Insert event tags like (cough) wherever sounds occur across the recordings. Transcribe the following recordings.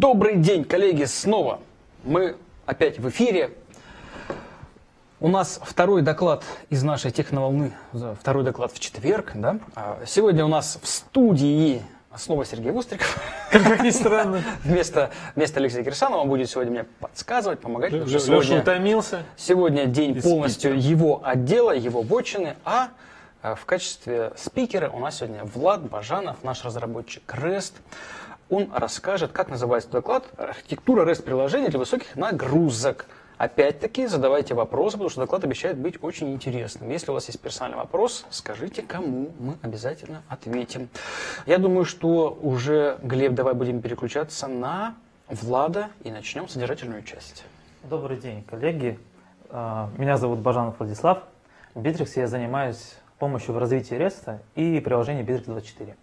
Добрый день, коллеги, снова. Мы опять в эфире. У нас второй доклад из нашей техноволны, второй доклад в четверг. Да? А сегодня у нас в студии снова Сергей Вустриков. Как ни странно. (laughs) Вместо, вместо Алексея Кирсанова он будет сегодня мне подсказывать, помогать. Леша сегодня, утомился. Сегодня день полностью спикера. его отдела, его бочины, а в качестве спикера у нас сегодня Влад Бажанов, наш разработчик REST. Он расскажет, как называется доклад «Архитектура REST-приложений для высоких нагрузок». Опять-таки задавайте вопросы, потому что доклад обещает быть очень интересным. Если у вас есть персональный вопрос, скажите кому, мы обязательно ответим. Я думаю, что уже, Глеб, давай будем переключаться на Влада и начнем содержательную часть. Добрый день, коллеги. А, меня зовут Бажанов Владислав. В Bittrex я занимаюсь помощью в развитии REST и приложения Bittrex 24.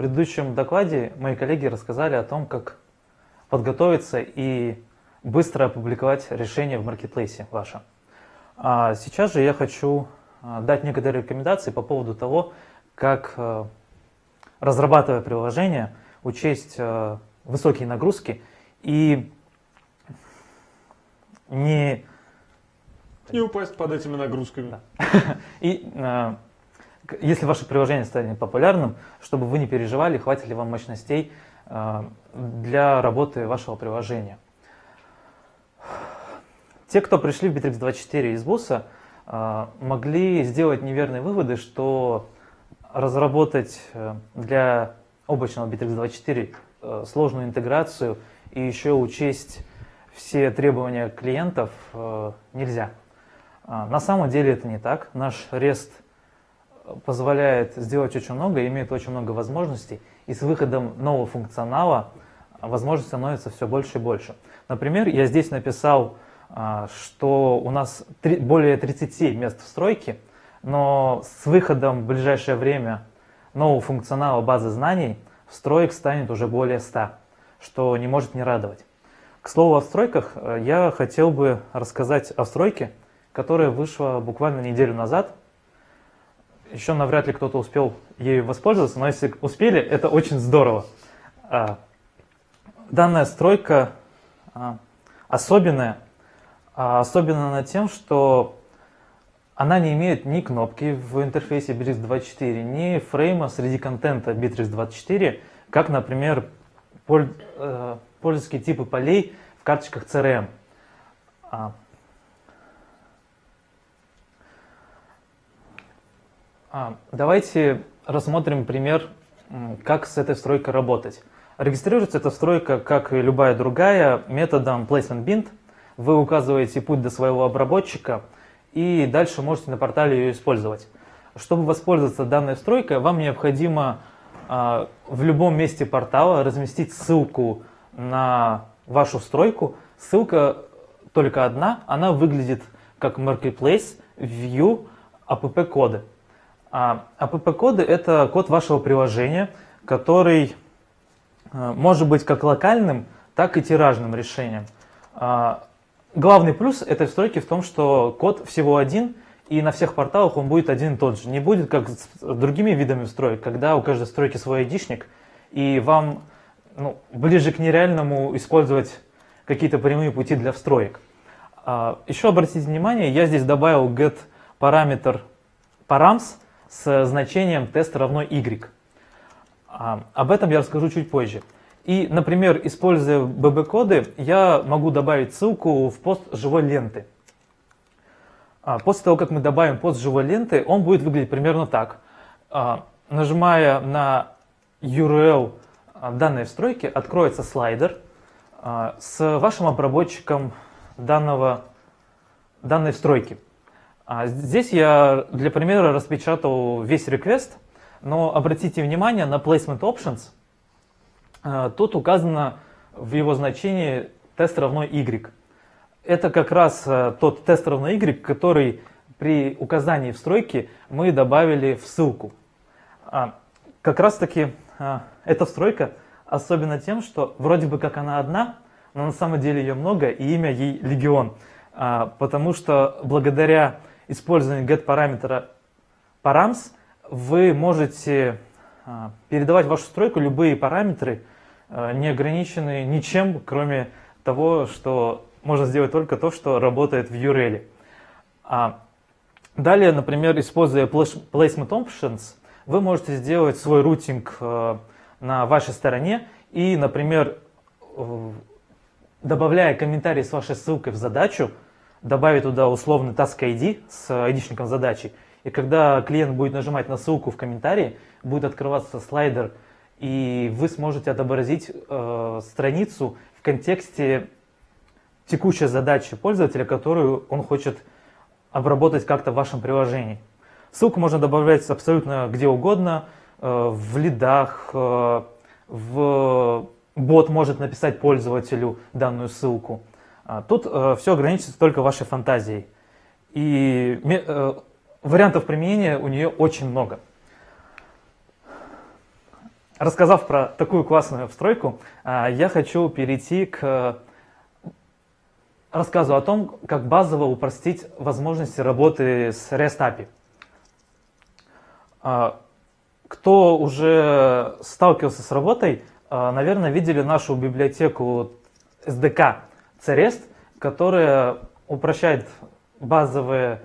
В предыдущем докладе мои коллеги рассказали о том, как подготовиться и быстро опубликовать решение в маркетплейсе ваше. А сейчас же я хочу а, дать некоторые рекомендации по поводу того, как, а, разрабатывая приложение, учесть а, высокие нагрузки и не... Не упасть под этими нагрузками. Да. (laughs) И если ваше приложение станет популярным, чтобы вы не переживали, хватит ли вам мощностей для работы вашего приложения. Те, кто пришли в Bittrex24 из БУСа, а, могли сделать неверные выводы, что разработать э, для облачного Bittrex24 э, сложную интеграцию и еще учесть все требования клиентов э, нельзя. А, на самом деле это не так. Наш REST позволяет сделать очень много, имеет очень много возможностей, и с выходом нового функционала возможностей становится все больше и больше. Например, я здесь написал а, что у нас более 37 мест в стройке, но с выходом в ближайшее время нового функционала базы знаний в строек станет уже более 100, что не может не радовать. К слову о стройках, э, я хотел бы рассказать о стройке, которая вышла буквально неделю назад. Еще навряд ли кто-то успел ею воспользоваться, но если успели, это очень здорово. А, данная стройка а, особенная, а особенно над тем, что она не имеет ни кнопки в интерфейсе Bittrex24, ни фрейма среди контента Bittrex24, как, например, э, пользовательские типы полей в карточках CRM. А. Давайте рассмотрим пример, как с этой встройкой работать. Регистрируется эта встройка, как и любая другая, методом placementBind – вы указываете путь до своего обработчика и дальше можете на портале ее использовать. Чтобы воспользоваться данной встройкой, вам необходимо э, в любом месте портала разместить ссылку на вашу стройку. Ссылка только одна, она выглядит как Marketplace View app-коды. А app-коды – это код вашего приложения, который э, может быть как локальным, так и тиражным решением. А, Главный плюс этой встройки в том, что код всего один, и на всех порталах он будет один и тот же. Не будет как с другими видами строек, когда у каждой стройки свой айдишник, и вам ну, ближе к нереальному использовать какие-то прямые пути для встроек. А, еще обратите внимание, я здесь добавил get параметр params с значением тест равно y. А, об этом я расскажу чуть позже. И, например, используя bb-коды, я могу добавить ссылку в пост живой ленты. А, после того, как мы добавим пост живой ленты, он будет выглядеть примерно так. А, нажимая на URL данной встройки, откроется слайдер с вашим обработчиком данного, данной встройки. Здесь я для примера распечатал весь реквест, но обратите внимание на Placement Options – а, тут указано в его значении тест равно y. Это как раз а, тот тест равно y, который при указании в стройке мы добавили в ссылку. А, как раз таки эта встройка особенно тем, что вроде бы как она одна, но на самом деле ее много и имя ей легион. Потому что благодаря использованию get параметра params вы можете передавать в вашу стройку любые параметры, э, не ограничены ничем, кроме того, что можно сделать только то, что работает в URL. А далее, например, используя Placement Options, вы можете сделать свой рутинг на вашей стороне и, например, добавляя комментарий с вашей ссылкой в задачу, добавить туда условный task ID с айдишником задачи. И когда клиент будет нажимать на ссылку в комментарии, будет открываться слайдер, и вы сможете отобразить э, страницу в контексте текущей задачи пользователя, которую он хочет обработать как-то в вашем приложении. Ссылку можно добавлять абсолютно где угодно, э, в лидах, э, в бот может написать пользователю данную ссылку. А тут э, все ограничится только вашей фантазией. И вариантов применения у нее очень много. Рассказав про такую классную встройку, я хочу перейти к рассказу о том, как базово упростить возможности работы с REST API. А, кто уже сталкивался с работой, а, наверное, видели нашу библиотеку SDK CREST, которая упрощает базовое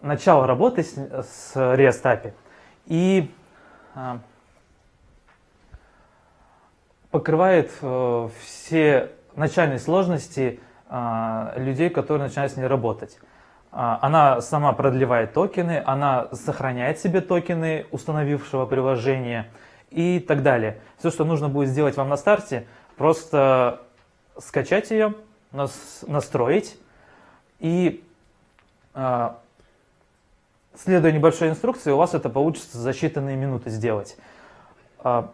начало работы с, с REST API и а, покрывает э, все начальные сложности людей, которые начинают с ней работать. А, она сама продлевает токены, она сохраняет себе токены установившего приложения и так далее. Все, что нужно будет сделать вам на старте, просто скачать ее, настроить и а, следуя небольшой инструкции, у вас это получится за считанные минуты сделать. А,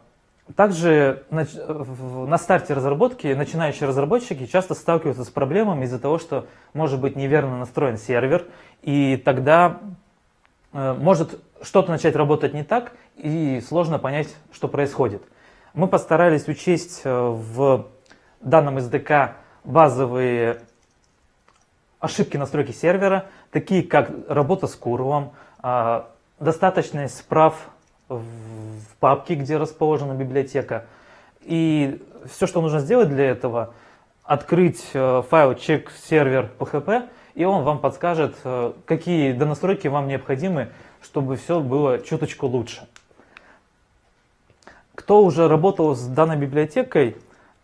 также на старте разработки начинающие разработчики часто сталкиваются с проблемами из-за того, что может быть неверно настроен сервер, и тогда э, может что-то начать работать не так, и сложно понять, что происходит. Мы постарались учесть э, в данном SDK базовые ошибки настройки сервера, такие как работа с курлом, а, достаточность прав в папке, где расположена библиотека. И все, что нужно сделать для этого, открыть э, файл check сервер PHP, и он вам подскажет, э, какие донастройки вам необходимы, чтобы все было чуточку лучше. Кто уже работал с данной библиотекой,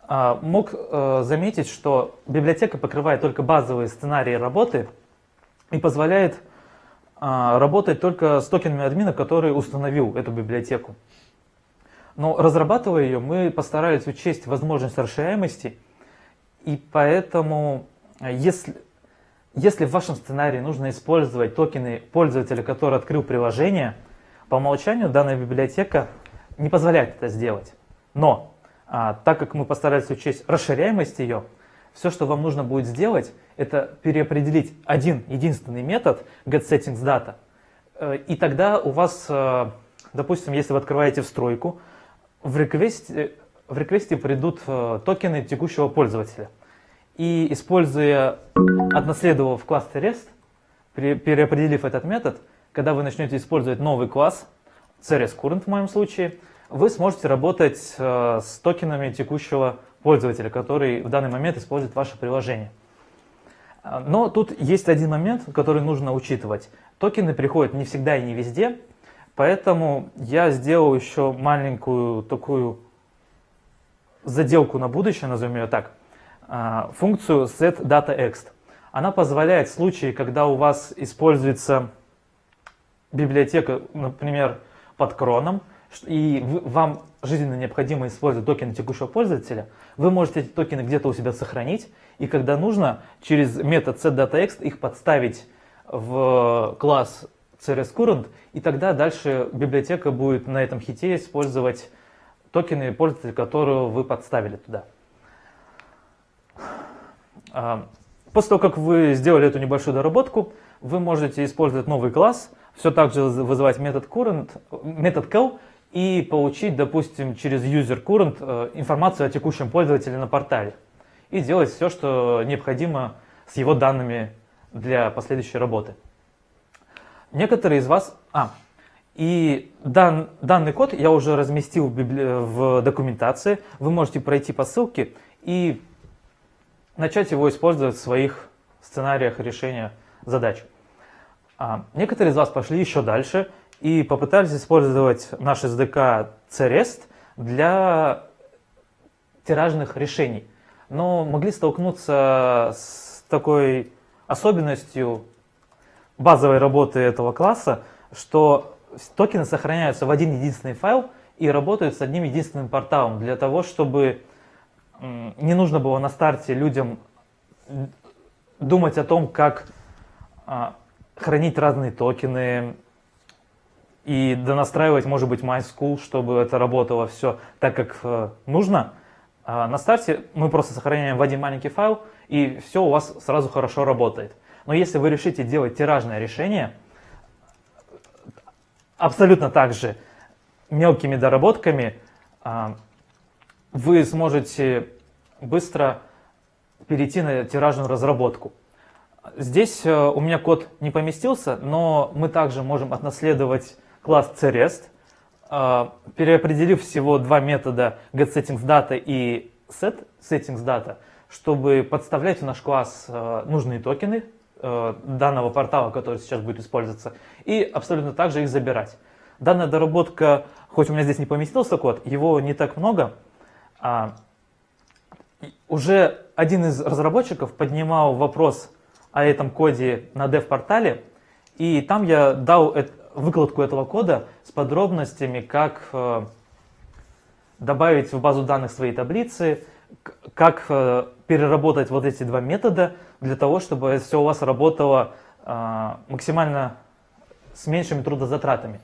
мог э, заметить, что библиотека покрывает только базовые сценарии работы и позволяет а, работать только с токенами админа, который установил эту библиотеку. Но разрабатывая ее, мы постарались учесть возможность расширяемости, и поэтому, а, если, если в вашем сценарии нужно использовать токены пользователя, который открыл приложение, по умолчанию данная библиотека не позволяет это сделать. Но, а, так как мы постарались учесть расширяемость ее, все, что вам нужно будет сделать, это переопределить один единственный метод getSettingsData. Э, и тогда у вас, э, допустим, если вы открываете встройку, в реквесте, в реквесте придут э, токены текущего пользователя. И используя, отнаследовав класс REST, переопределив этот метод, когда вы начнете использовать новый класс, CRS в моем случае, вы сможете работать с токенами текущего пользователя, который в данный момент использует ваше приложение. А, но тут есть один момент, который нужно учитывать. Токены приходят не всегда и не везде, поэтому я сделал еще маленькую такую заделку на будущее, назовем ее так, а, функцию setDataExt. Она позволяет в случае, когда у вас используется библиотека, например, под кроном, и вам жизненно необходимо использовать токены текущего пользователя, вы можете эти токены где-то у себя сохранить, и когда нужно, через метод setDataExt их подставить в класс CRSCurrent, и тогда дальше библиотека будет на этом хите использовать токены пользователя, которые вы подставили туда. А, после того, как вы сделали эту небольшую доработку, вы можете использовать новый класс, все так же вызывать метод current, метод call и получить, допустим, через user current э, информацию о текущем пользователе на портале и делать все, что необходимо с его данными для последующей работы. Некоторые из вас... А, И дан, данный код я уже разместил в, библи... в документации. Вы можете пройти по ссылке и начать его использовать в своих сценариях решения задач. А, некоторые из вас пошли еще дальше и попытались использовать наш SDK CREST для тиражных решений. Но могли столкнуться с такой особенностью базовой работы этого класса, что токены сохраняются в один единственный файл и работают с одним единственным порталом для того, чтобы не нужно было на старте людям думать о том, как а, хранить разные токены и донастраивать, может быть, MySchool, чтобы это работало все так, как э, нужно. А на старте мы просто сохраняем в один маленький файл, и все у вас сразу хорошо работает. Но если вы решите делать тиражное решение, абсолютно так же мелкими доработками, а, вы сможете быстро перейти на тиражную разработку. Здесь э, у меня код не поместился, но мы также можем отнаследовать класс CREST, э, переопределив всего два метода getSettingsData и setSettingsData, чтобы подставлять в наш класс э, нужные токены данного портала, который сейчас будет использоваться, и абсолютно также их забирать. Данная доработка, хоть у меня здесь не поместился код, его не так много, а уже один из разработчиков поднимал вопрос о этом коде на dev-портале, и там я дал выкладку этого кода с подробностями, как э, добавить в базу данных свои таблицы, как э, переработать вот эти два метода для того, чтобы все у вас работало э, максимально с меньшими трудозатратами.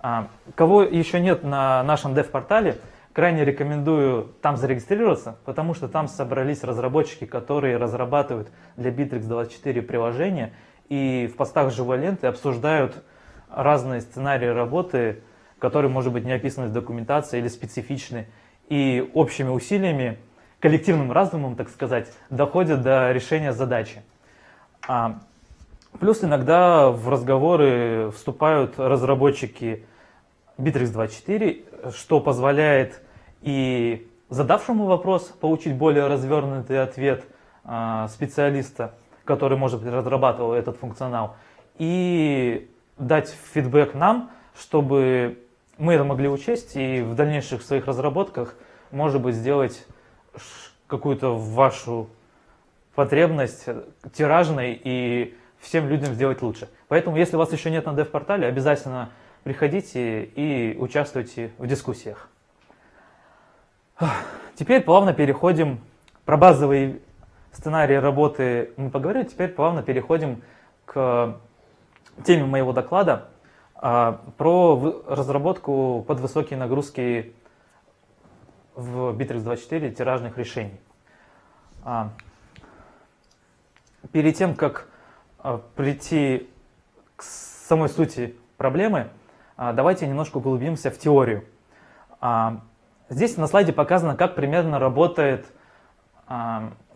А, кого еще нет на нашем dev-портале, Крайне рекомендую там зарегистрироваться, потому что там собрались разработчики, которые разрабатывают для Bittrex24 приложения и в постах живой ленты обсуждают разные сценарии работы, которые, может быть, не описаны в документации или специфичны, и общими усилиями, коллективным разумом, так сказать, доходят до решения задачи. А, плюс иногда в разговоры вступают разработчики Bittrex24, что позволяет и задавшему вопрос получить более развернутый ответ а, специалиста, который, может быть, разрабатывал этот функционал, и дать фидбэк нам, чтобы мы это могли учесть и в дальнейших своих разработках, может быть, сделать какую-то вашу потребность тиражной и всем людям сделать лучше. Поэтому, если вас еще нет на dev-портале, обязательно приходите и участвуйте в дискуссиях. Теперь плавно переходим, про базовые сценарии работы мы поговорили, теперь плавно переходим к теме моего доклада а, про разработку под высокие нагрузки в Bittrex24 тиражных решений. А, перед тем, как а, прийти к самой сути проблемы, давайте немножко углубимся в теорию. Здесь на слайде показано, как примерно работает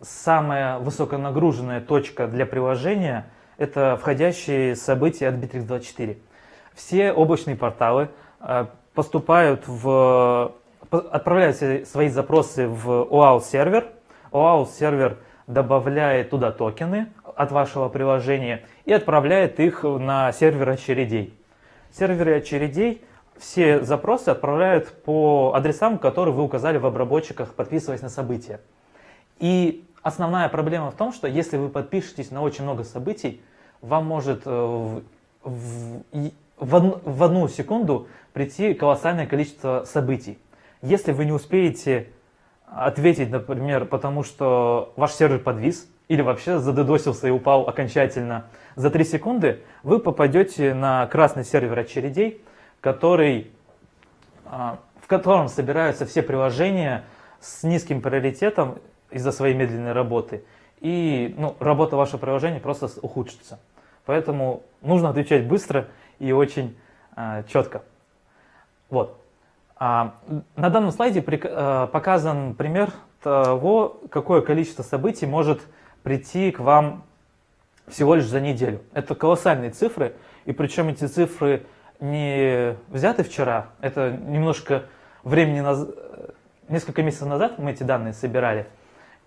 самая высоконагруженная точка для приложения. Это входящие события от Bittrex24. Все облачные порталы а, поступают в, отправляют свои запросы в OAuth сервер. OAuth сервер добавляет туда токены от вашего приложения и отправляет их на сервер очередей. Серверы очередей все запросы отправляют по адресам, которые вы указали в обработчиках, подписываясь на события. И основная проблема в том, что если вы подпишетесь на очень много событий, вам может э, в, в, в, в одну секунду прийти колоссальное количество событий. Если вы не успеете ответить, например, потому что ваш сервер подвис, или вообще задедосился и упал окончательно за 3 секунды, вы попадете на красный сервер очередей, который, а, в котором собираются все приложения с низким приоритетом из-за своей медленной работы. И ну, работа вашего приложения просто ухудшится. Поэтому нужно отвечать быстро и очень а, четко. Вот. А, на данном слайде при, а, показан пример того, какое количество событий может прийти к вам всего лишь за неделю. Это колоссальные цифры, и причем эти цифры не взяты вчера, это немножко времени, наз... несколько месяцев назад мы эти данные собирали.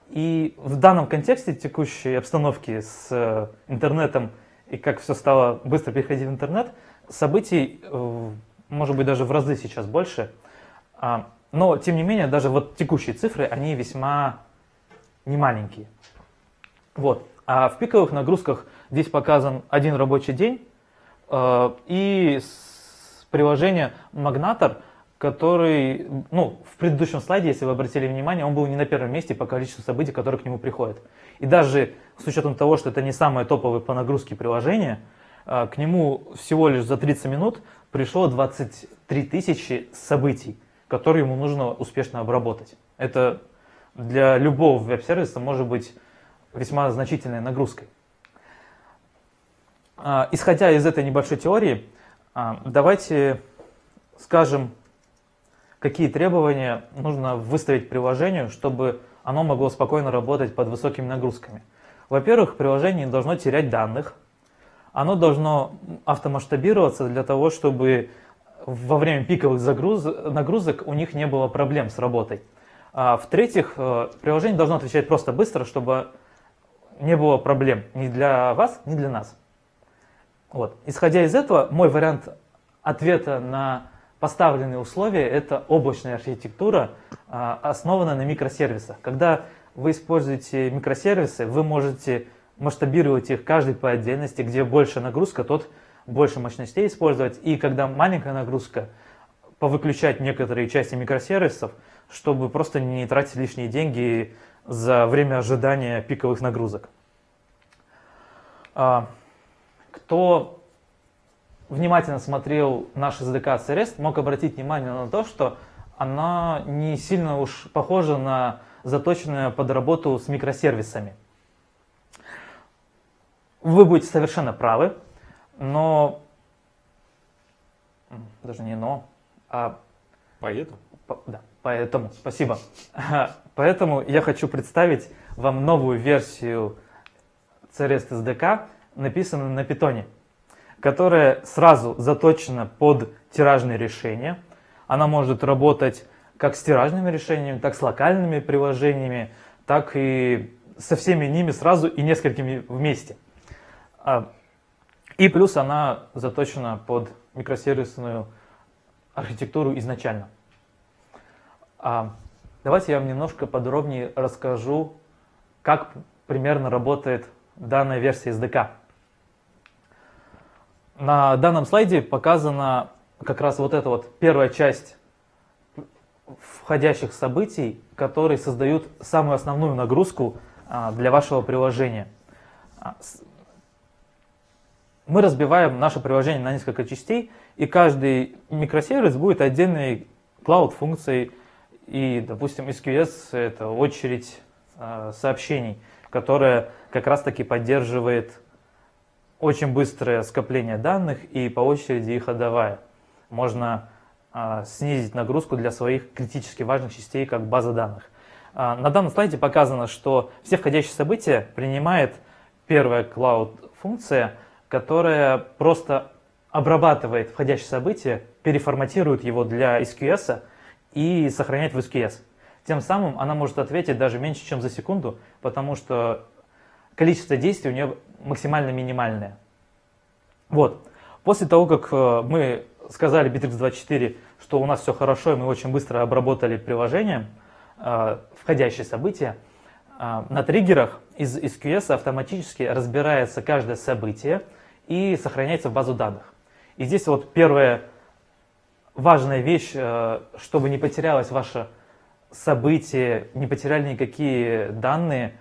И в данном контексте текущей обстановки с э, интернетом и как все стало быстро переходить в интернет, событий, э, может быть, даже в разы сейчас больше. А, но, тем не менее, даже вот текущие цифры, они весьма немаленькие. Вот. А в пиковых нагрузках здесь показан один рабочий день э, и приложение Magnator, который, ну, в предыдущем слайде, если вы обратили внимание, он был не на первом месте по количеству событий, которые к нему приходят. И даже с учетом того, что это не самое топовое по нагрузке приложение, э, к нему всего лишь за 30 минут пришло 23 тысячи событий, которые ему нужно успешно обработать. Это для любого веб-сервиса может быть весьма значительной нагрузкой. А, исходя из этой небольшой теории, а, давайте скажем, какие требования нужно выставить приложению, чтобы оно могло спокойно работать под высокими нагрузками. Во-первых, приложение не должно терять данных, оно должно автомасштабироваться для того, чтобы во время пиковых загруз... нагрузок у них не было проблем с работой. А В-третьих, э, приложение должно отвечать просто быстро, чтобы не было проблем ни для вас, ни для нас. Вот. Исходя из этого, мой вариант ответа на поставленные условия – это облачная архитектура, а, основанная на микросервисах. Когда вы используете микросервисы, вы можете масштабировать их каждый по отдельности, где больше нагрузка, тот больше мощностей использовать. И когда маленькая нагрузка, повыключать некоторые части микросервисов, чтобы просто не тратить лишние деньги за время ожидания пиковых нагрузок. А, кто внимательно смотрел наш SDK CRS, мог обратить внимание на то, что она не сильно уж похожа на заточенную под работу с микросервисами. Вы будете совершенно правы, но... Даже не но, а... Поэтому? По, да, поэтому, спасибо. (laughs) Поэтому я хочу представить вам новую версию CRS SDK, написанную на питоне которая сразу заточена под тиражные решения. Она может работать как с тиражными решениями, так с локальными приложениями, так и со всеми ними сразу и несколькими вместе. А, и плюс она заточена под микросервисную архитектуру изначально. А, давайте я вам немножко подробнее расскажу, как примерно работает данная версия SDK. На данном слайде показана как раз вот эта вот первая часть входящих событий, которые создают самую основную нагрузку а, для вашего приложения. А, мы разбиваем наше приложение на несколько частей, и каждый микросервис будет отдельной cloud-функцией, и, допустим, SQS – это очередь а, сообщений, которая как раз-таки поддерживает очень быстрое скопление данных и по очереди их отдавая. Можно а, снизить нагрузку для своих критически важных частей, как база данных. А, на данном слайде показано, что все входящие события принимает первая cloud-функция, которая просто обрабатывает входящее событие, переформатирует его для SQS и сохраняет в SQS. Тем самым она может ответить даже меньше, чем за секунду, потому что количество действий у нее максимально минимальное. Вот. После того, как э, мы сказали Bittrex24, что у нас все хорошо, и мы очень быстро обработали приложение, э, входящие события, э, на триггерах из SQS автоматически разбирается каждое событие и сохраняется в базу данных. И здесь вот первая важная вещь, чтобы не потерялось ваше событие, не потеряли никакие данные,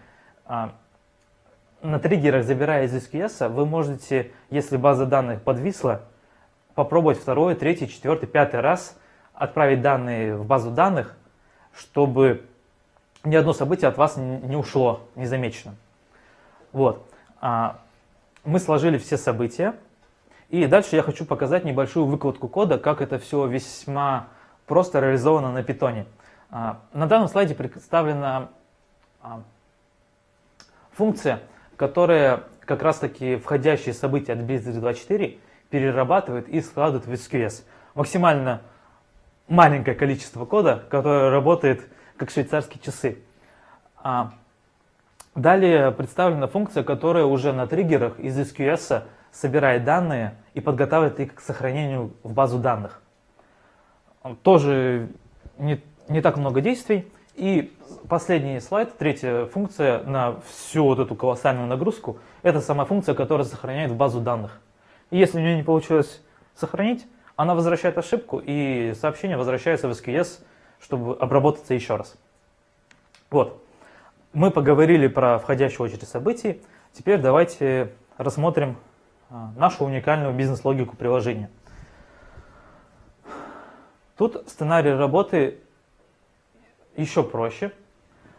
на триггерах, забирая из SQS, вы можете, если база данных подвисла, попробовать второй, третий, четвертый, пятый раз отправить данные в базу данных, чтобы ни одно событие от вас не ушло незамеченным. Вот. А, мы сложили все события. И дальше я хочу показать небольшую выкладку кода, как это все весьма просто реализовано на питоне. А, на данном слайде представлена а, функция, которые как раз таки входящие события от Blizzard 24 перерабатывает и складывает в SQS. Максимально маленькое количество кода, которое работает как швейцарские часы. А далее представлена функция, которая уже на триггерах из SQS собирает данные и подготавливает их к сохранению в базу данных. Тоже не, не так много действий. И последний слайд, третья функция на всю вот эту колоссальную нагрузку, это сама функция, которая сохраняет в базу данных. И если у нее не получилось сохранить, она возвращает ошибку, и сообщение возвращается в SQS, чтобы обработаться еще раз. Вот. Мы поговорили про входящую очередь событий. Теперь давайте рассмотрим а, нашу уникальную бизнес-логику приложения. Тут сценарий работы еще проще.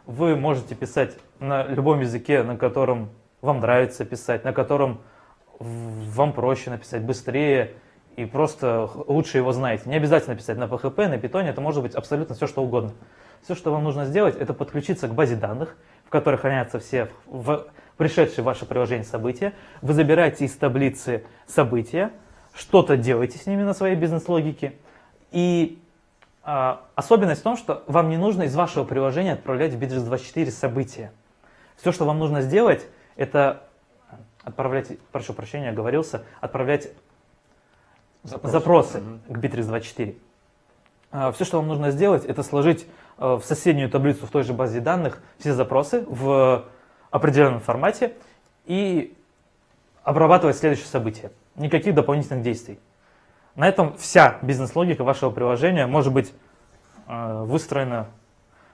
Вы можете писать на любом языке, на котором вам нравится писать, на котором вам проще написать, быстрее и просто лучше его знаете. Не обязательно писать на PHP, на Python, это может быть абсолютно все, что угодно. Все, что вам нужно сделать, это подключиться к базе данных, в которой хранятся все в пришедшие в ваше приложение события. Вы забираете из таблицы события, что-то делаете с ними на своей бизнес-логике. И особенность в том, что вам не нужно из вашего приложения отправлять в Bittrex24 события. Все, что вам нужно сделать, это отправлять, прошу прощения, оговорился, отправлять запросы, запросы mm-hmm. к Bittrex24. А, все, что вам нужно сделать, это сложить а, в соседнюю таблицу в той же базе данных все запросы в определенном формате и обрабатывать следующее событие. Никаких дополнительных действий. На этом вся бизнес-логика вашего приложения может быть э, выстроена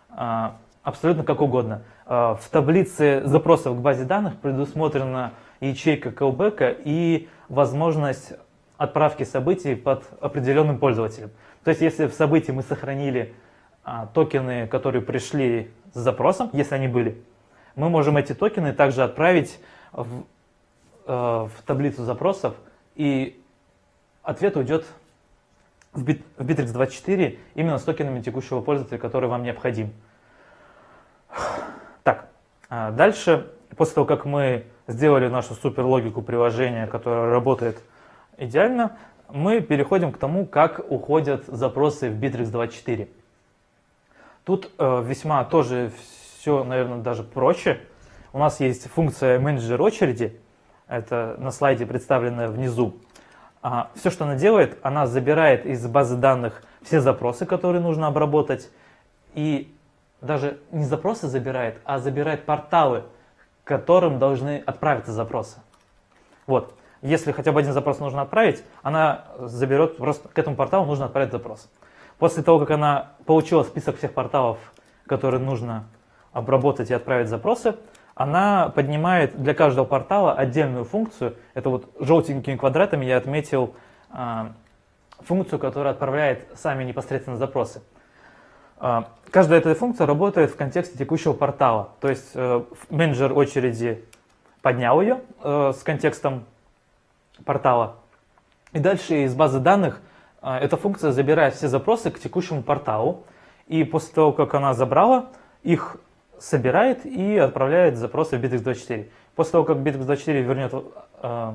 э, абсолютно как угодно. Э, в таблице запросов к базе данных предусмотрена ячейка callback и возможность отправки событий под определенным пользователем. То есть если в событии мы сохранили токены, которые пришли с запросом, если они были, мы можем эти токены также отправить в, в таблицу запросов и ответ уйдет в, Bit, в Bittrex24 именно с токенами текущего пользователя, который вам необходим. Так, а дальше, после того, как мы сделали нашу супер логику приложения, которая работает идеально, мы переходим к тому, как уходят запросы в Bittrex24. Тут э, весьма тоже все, наверное, даже проще. У нас есть функция менеджер очереди, это на слайде представленная внизу. А, все, что она делает, она забирает из базы данных все запросы, которые нужно обработать, и даже не запросы забирает, а забирает порталы, к которым должны отправиться запросы. Вот. Если хотя бы один запрос нужно отправить, она заберет, просто к этому порталу нужно отправить запрос. После того, как она получила список всех порталов, которые нужно обработать и отправить запросы, она поднимает для каждого портала отдельную функцию. Это вот желтенькими квадратами я отметил э, функцию, которая отправляет сами непосредственно запросы. Э, каждая эта функция работает в контексте текущего портала. То есть э, менеджер очереди поднял ее э, с контекстом портала. И дальше из базы данных э, эта функция забирает все запросы к текущему порталу. И после того, как она забрала, их собирает и отправляет запросы в Bittrex24. После того, как Bittrex24 вернет э,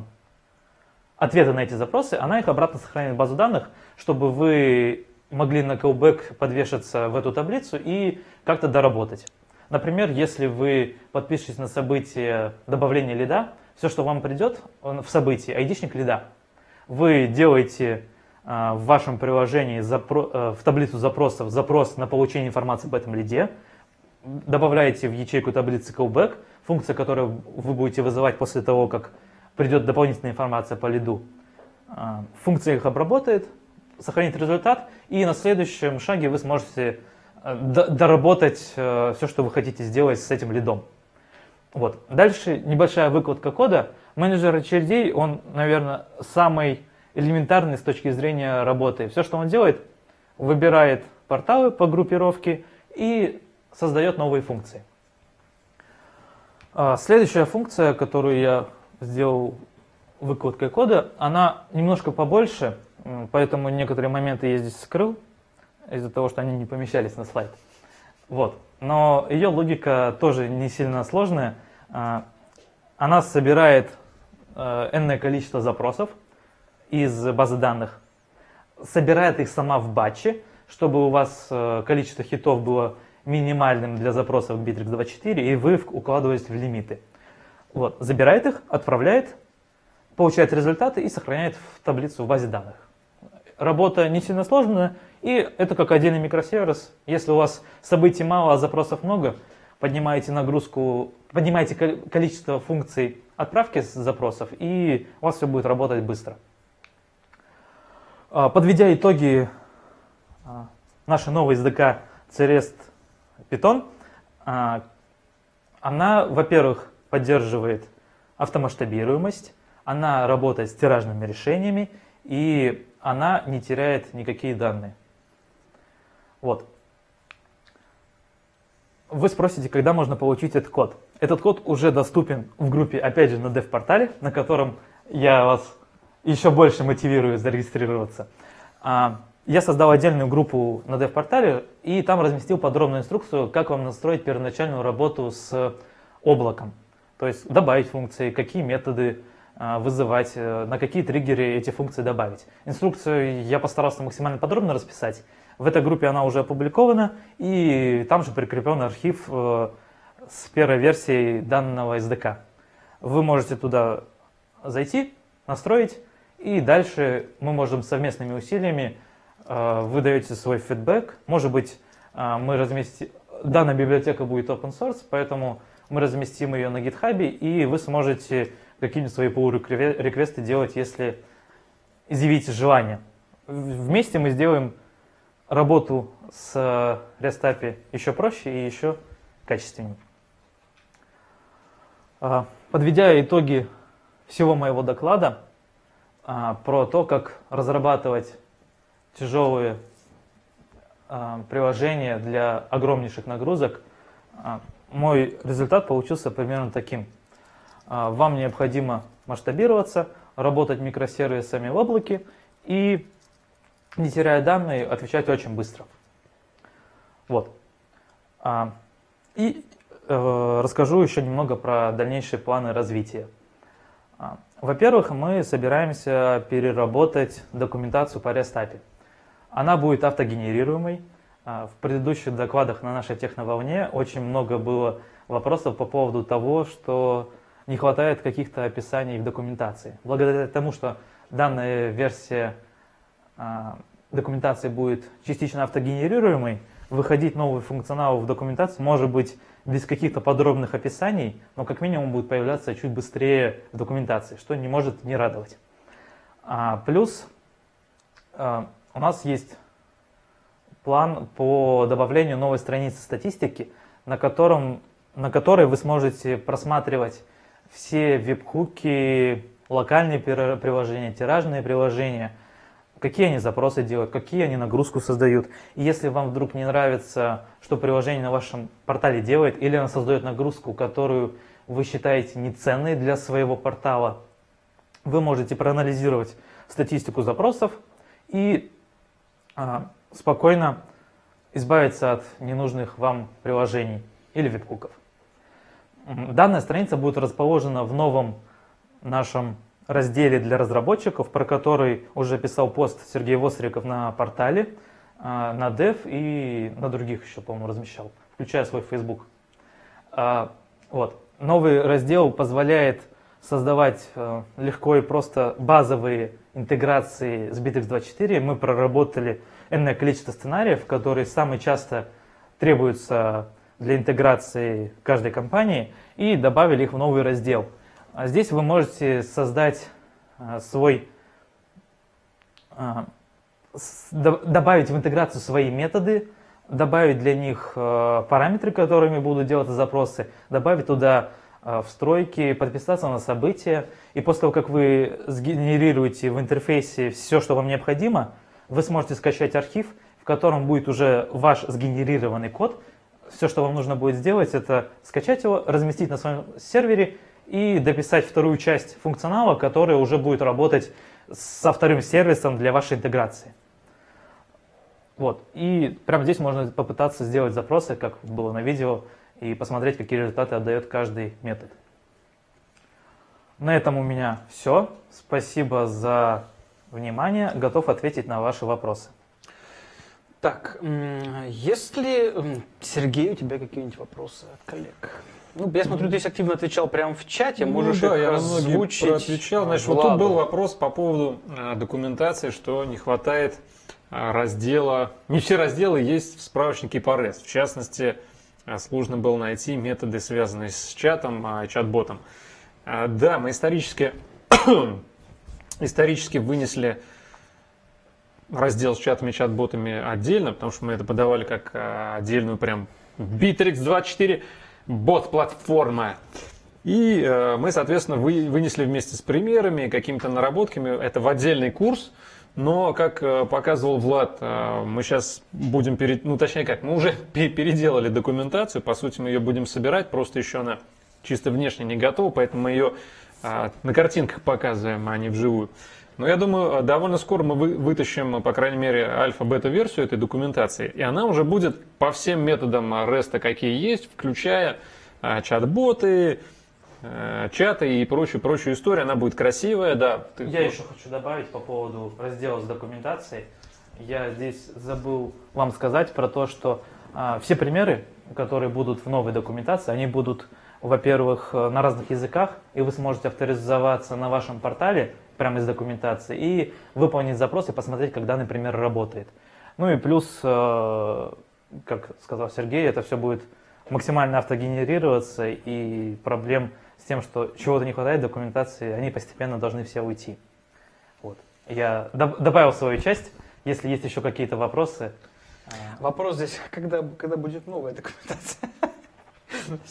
ответы на эти запросы, она их обратно сохранит в базу данных, чтобы вы могли на callback подвешаться в эту таблицу и как-то доработать. Например, если вы подпишетесь на событие добавления лида, все, что вам придет в событии, айдишник лида, вы делаете э, в вашем приложении э, в таблицу запросов запрос на получение информации об этом лиде, добавляете в ячейку таблицы callback, функция, которую вы будете вызывать после того, как придет дополнительная информация по лиду. А, функция их обработает, сохранит результат, и на следующем шаге вы сможете э, доработать э, все, что вы хотите сделать с этим лидом. Вот. Дальше небольшая выкладка кода. Менеджер очередей, он, наверное, самый элементарный с точки зрения работы. Все, что он делает, выбирает порталы по группировке и создает новые функции. А, следующая функция, которую я сделал выкладкой кода, она немножко побольше, поэтому некоторые моменты я здесь скрыл, из-за того, что они не помещались на слайд. Вот. Но ее логика тоже не сильно сложная. А, она собирает э, энное количество запросов из базы данных, собирает их сама в батче, чтобы у вас э, количество хитов было минимальным для запросов Bittrex24, и вы укладываетесь в лимиты. Вот, забирает их, отправляет, получает результаты и сохраняет в таблицу в базе данных. Работа не сильно сложная, и это как отдельный микросервис. Если у вас событий мало, а запросов много, поднимаете нагрузку, поднимаете количество функций отправки запросов, и у вас все будет работать быстро. А, подведя итоги нашей новой SDK CREST Python, а, она, во-первых, поддерживает автомасштабируемость, она работает с тиражными решениями, и она не теряет никакие данные. Вот. Вы спросите, когда можно получить этот код. Этот код уже доступен в группе, опять же, на dev-портале, на котором я вас еще больше мотивирую зарегистрироваться. Я создал отдельную группу на dev-портале и там разместил подробную инструкцию, как вам настроить первоначальную работу с облаком. То есть добавить функции, какие методы а, вызывать, э, на какие триггеры эти функции добавить. Инструкцию я постарался максимально подробно расписать. В этой группе она уже опубликована, и там же прикреплен архив э, с первой версией данного SDK. Вы можете туда зайти, настроить, и дальше мы можем совместными усилиями, вы даете свой фидбэк, может быть, мы разместим, данная библиотека будет open source, поэтому мы разместим ее на GitHub, и вы сможете какие-нибудь свои pull-реквесты делать, если изъявите желание. Вместе мы сделаем работу с REST API еще проще и еще качественнее. А, подведя итоги всего моего доклада а, про то, как разрабатывать тяжелые а, приложения для огромнейших нагрузок, мой результат получился примерно таким. А, вам необходимо масштабироваться, работать микросервисами в облаке и, не теряя данные, отвечать очень быстро. Вот. А, и э, расскажу еще немного про дальнейшие планы развития. А, во-первых, мы собираемся переработать документацию по REST Она будет автогенерируемой. В предыдущих докладах на нашей техноволне очень много было вопросов по поводу того, что не хватает каких-то описаний в документации. Благодаря тому, что данная версия а, документации будет частично автогенерируемой, выходить новый функционал в документацию может быть без каких-то подробных описаний, но как минимум будет появляться чуть быстрее в документации, что не может не радовать. А, плюс а, у нас есть план по добавлению новой страницы статистики, на, котором, на которой вы сможете просматривать все веб-хуки, локальные приложения, тиражные приложения, какие они запросы делают, какие они нагрузку создают. И если вам вдруг не нравится, что приложение на вашем портале делает, или оно создает нагрузку, которую вы считаете неценной для своего портала, вы можете проанализировать статистику запросов и спокойно избавиться от ненужных вам приложений или веб-хуков. Данная страница будет расположена в новом нашем разделе для разработчиков, про который уже писал пост Сергей Востриков на портале, а, на Dev и на других еще, по-моему, размещал, включая свой Facebook. А, вот. Новый раздел позволяет создавать э, легко и просто базовые интеграции с BitX24. Мы проработали энное количество сценариев, которые самые часто требуются для интеграции каждой компании и добавили их в новый раздел. А здесь вы можете создать а, свой, а, добавить в интеграцию свои методы, добавить для них параметры, которыми будут делать запросы, добавить туда встройки, подписаться на события. И после того, как вы сгенерируете в интерфейсе все, что вам необходимо, вы сможете скачать архив, в котором будет уже ваш сгенерированный код, все, что вам нужно будет сделать, это скачать его, разместить на своем сервере и дописать вторую часть функционала, которая уже будет работать со вторым сервисом для вашей интеграции. Вот. И прямо здесь можно попытаться сделать запросы, как было на видео, и посмотреть, какие результаты отдает каждый метод. На этом у меня все. Спасибо за внимание, готов ответить на ваши вопросы. Так, если, м, Сергей, у тебя какие-нибудь вопросы от коллег? Ну, я смотрю, ты активно отвечал прямо в чате, можешь ну, да, их я озвучить. проотвечал. Значит, вот Владу. тут был вопрос по поводу а, документации, что не хватает а, раздела. Не все разделы есть в справочнике по REST. В частности, а, сложно было найти методы, связанные с чатом, а, чат-ботом. А, Да, мы исторически, (coughs) исторически вынесли раздел с чатами чат-ботами отдельно, потому что мы это подавали как а, отдельную прям Bittrex24 бот-платформа. И э, мы, соответственно, вы, вынесли вместе с примерами, какими-то наработками это в отдельный курс. Но, как э, показывал Влад, э, мы сейчас будем, перед, ну точнее как, мы уже (laughs) пе- переделали документацию, по сути мы ее будем собирать, просто еще она чисто внешне не готова, поэтому мы ее а, на картинках показываем, а не вживую. Но я думаю, довольно скоро мы вы- вытащим, по крайней мере, альфа-бета-версию этой документации, и она уже будет по всем методам REST, какие есть, включая чат-боты, э, чаты и прочую-прочую историю. Она будет красивая, да. Ты- Я еще хочу добавить по поводу раздела с документацией. Я здесь забыл вам сказать про то, что а, все примеры, которые будут в новой документации, они будут, во-первых, э, на разных языках, и вы сможете авторизоваться на вашем портале прямо из документации и выполнить запрос и посмотреть, как данный пример работает. Ну и плюс, э, как сказал Сергей, это все будет максимально автогенерироваться, и проблем с тем, что чего-то не хватает документации, они постепенно должны все уйти. Вот. Я доб- добавил свою часть. Если есть еще какие-то вопросы, э, Вопрос здесь, когда, когда будет новая документация?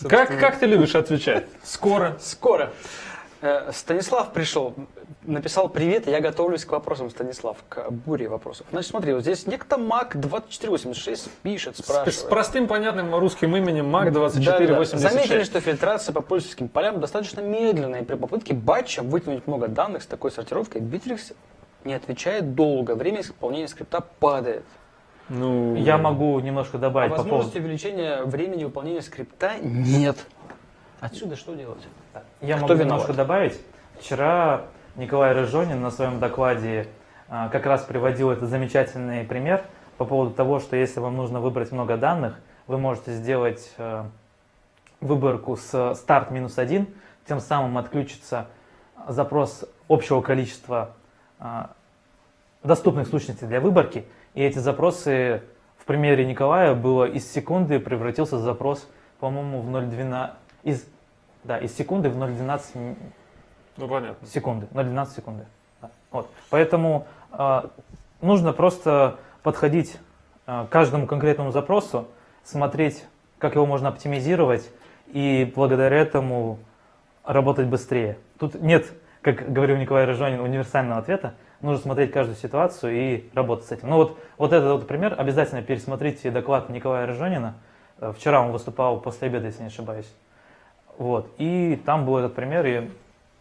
Как, как ты любишь отвечать? Скоро. Скоро. Э, Станислав пришел, написал «Привет, я готовлюсь к вопросам, Станислав, к буре вопросов». Значит, смотри, вот здесь некто Мак2486 пишет, С, спрашивает. с простым понятным русским именем Мак Да-да-да. 2486. Заметили, что фильтрация по пользовательским полям достаточно медленная, и при попытке батча вытянуть много данных с такой сортировкой Bittrex не отвечает долго, время исполнения скрипта падает. Ну, я могу немножко А добавить по поводу... возможности увеличения времени выполнения скрипта нет. Отсюда что делать? Я Кто могу виноват? немножко добавить. Вчера Николай Рыжонин на своем докладе а, как раз приводил этот замечательный пример по поводу того, что если вам нужно выбрать много данных, вы можете сделать э, выборку с старт минус один, тем самым отключится запрос общего количества а, доступных сущностей для выборки, и эти запросы в примере Николая было из секунды превратился запрос, по-моему, в 0,12 из да, из секунды в 0,12 м- Ну, понятно. секунды, 0,12 секунды. Да. Вот. Поэтому э, нужно просто подходить э, к каждому конкретному запросу, смотреть, как его можно оптимизировать, и благодаря этому работать быстрее. Тут нет, как говорил Николай Рыжонин, универсального ответа. Нужно смотреть каждую ситуацию и работать с этим. Ну вот, вот этот вот пример. Обязательно пересмотрите доклад Николая Рыжонина. Э, Вчера он выступал после обеда, если не ошибаюсь. Вот. И там был этот пример, и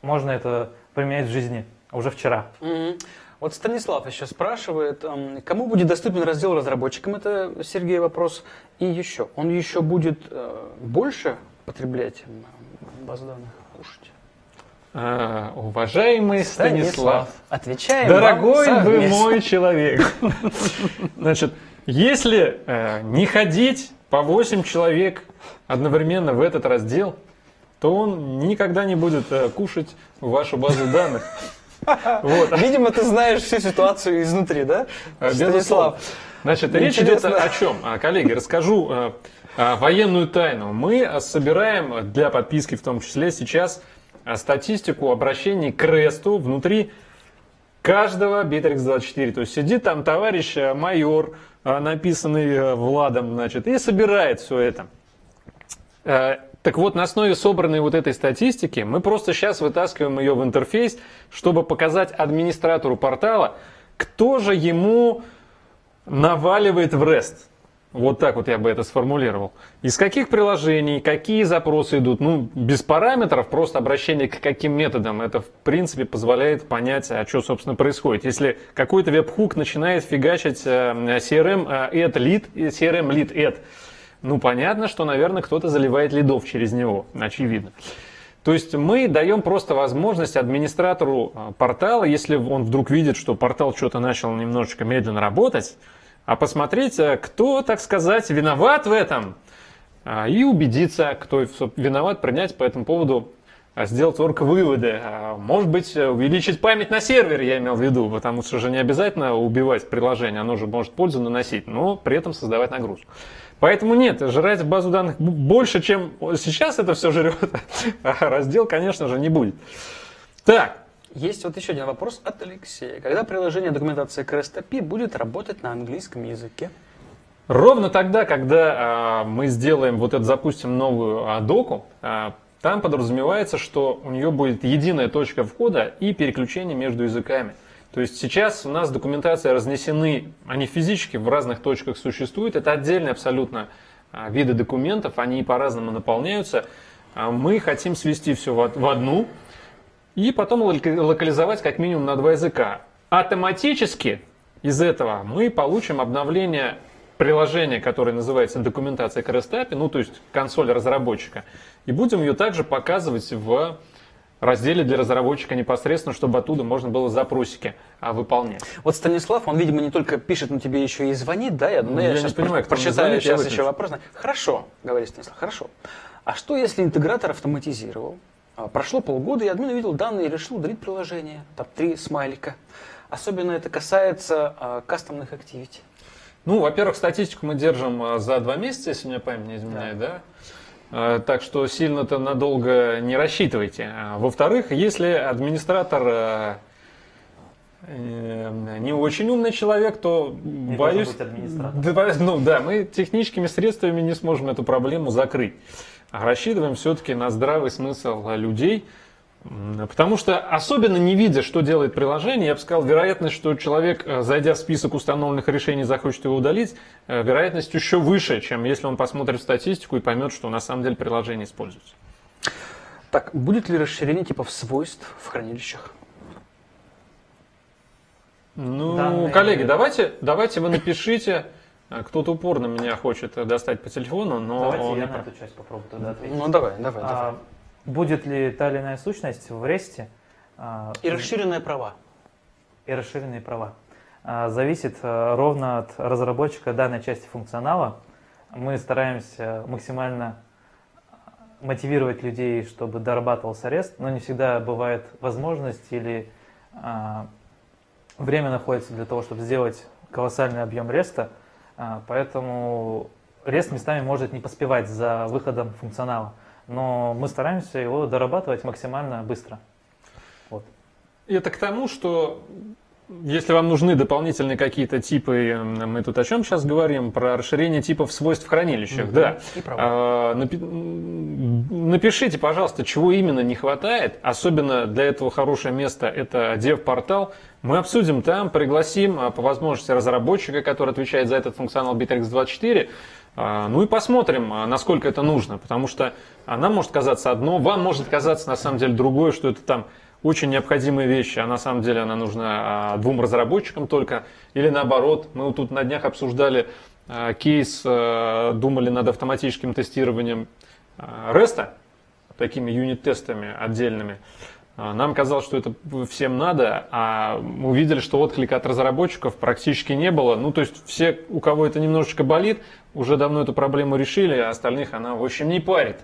можно это применять в жизни уже вчера. Мгм. Вот Станислав еще спрашивает, кому будет доступен раздел разработчикам, это Сергей вопрос, и еще, он еще будет э, больше потреблять баз данных, кушать? А, уважаемый Станислав, отвечаем дорогой вам вы мой человек. Значит, если э, не ходить по 8 человек одновременно в этот раздел, то он никогда не будет э, кушать вашу базу данных. Вот. Видимо, ты знаешь всю ситуацию изнутри, да? Безусловно. Станислав. Значит, речь идет о чем? А, Коллеги, расскажу э, э, военную тайну. Мы э, собираем для подписки в том числе сейчас э, статистику обращений к ресту внутри каждого Bittrex24. То есть сидит там товарищ э, майор, э, написанный э, Владом, значит, и собирает все это. Э, Так вот, на основе собранной вот этой статистики мы просто сейчас вытаскиваем ее в интерфейс, чтобы показать администратору портала, кто же ему наваливает в REST. Вот так вот я бы это сформулировал. Из каких приложений, какие запросы идут. Ну, без параметров, просто обращение к каким методам. Это, в принципе, позволяет понять, а что, собственно, происходит. Если какой-то веб-хук начинает фигачить э, CRM э, add lead, CRM lead add, ну, понятно, что, наверное, кто-то заливает лидов через него, очевидно. То есть мы даем просто возможность администратору а, портала, если он вдруг видит, что портал что-то начал немножечко медленно работать, а посмотреть, а, кто, так сказать, виноват в этом, а, и убедиться, кто виноват, принять по этому поводу сделать орг-выводы. Может быть, увеличить память на сервере, я имел в виду, потому что же не обязательно убивать приложение, оно же может пользу наносить, но при этом создавать нагрузку. Поэтому нет, жрать базу данных больше, чем сейчас это все жрет, (laughs) а раздел, конечно же, не будет. Так. Есть вот еще один вопрос от Алексея. Когда приложение документации CREST будет работать на английском языке? Ровно тогда, когда а, мы сделаем, вот это запустим новую а, доку, а, там подразумевается, что у нее будет единая точка входа и переключение между языками. То есть сейчас у нас документация разнесены, они физически в разных точках существуют. Это отдельные абсолютно а, виды документов, они по-разному наполняются. А мы хотим свести все в одну и потом локализовать как минимум на два языка. Автоматически из этого мы получим обновление приложения, которое называется документация к REST ну то есть консоль разработчика, и будем ее также показывать в разделе для разработчика непосредственно, чтобы оттуда можно было запросики а, выполнять. Вот Станислав, он, видимо, не только пишет, но тебе еще и звонит, да? Я, ну, я, я сейчас не понимаю, кто прочитаю звонит, сейчас еще вопрос. Хорошо, говорит Станислав, хорошо. А что, если интегратор автоматизировал? А, прошло полгода, и админ увидел данные и решил удалить приложение. Там три смайлика. Особенно это касается а, кастомных активити. Ну, во-первых, статистику мы держим а, за два месяца, если меня память не изменяет, да? да? Э, так что сильно-то надолго не рассчитывайте. А, во-вторых, если администратор э, э, не очень умный человек, то не боюсь, быть ну да, мы техническими средствами не сможем эту проблему закрыть. А рассчитываем все-таки на здравый смысл людей, Потому что, особенно не видя, что делает приложение, я бы сказал, вероятность, что человек, э, зайдя в список установленных решений, захочет его удалить, э, вероятность еще выше, чем если он посмотрит статистику и поймет, что на самом деле приложение используется. Так, будет ли расширение типов свойств в хранилищах? Ну, Данные... коллеги, давайте, давайте вы напишите. Э, кто-то упорно меня хочет достать по телефону, но... Давайте я на эту часть попробую тогда ответить. Ну, давай, давай, а, давай. Будет ли та или иная сущность в REST? А, и расширенные права. И расширенные права. А, зависит а, ровно от разработчика данной части функционала. Мы стараемся максимально мотивировать людей, чтобы дорабатывался REST, но не всегда бывает возможность или время находится для того, чтобы сделать колоссальный объем REST, поэтому REST местами может не поспевать за выходом функционала но мы стараемся его дорабатывать максимально быстро. Вот. И это к тому, что если вам нужны дополнительные какие-то типы, мы тут о чем сейчас говорим, про расширение типов свойств в хранилищах, угу. да. А, напи напишите, пожалуйста, чего именно не хватает. Особенно для этого хорошее место это dev-портал. Мы обсудим там, пригласим а, по возможности разработчика, который отвечает за этот функционал Bittrex24, а, ну и посмотрим, а, насколько это нужно, потому что нам может казаться одно, вам может казаться на самом деле другое, что это там очень необходимые вещи, а на самом деле она нужна а, двум разработчикам только, или наоборот. Мы вот тут на днях обсуждали кейс, думали над автоматическим тестированием REST, такими юнит-тестами отдельными. Нам казалось, что это всем надо, а мы увидели, что отклика от разработчиков практически не было. Ну, то есть все, у кого это немножечко болит, уже давно эту проблему решили, а остальных она, в общем, не парит.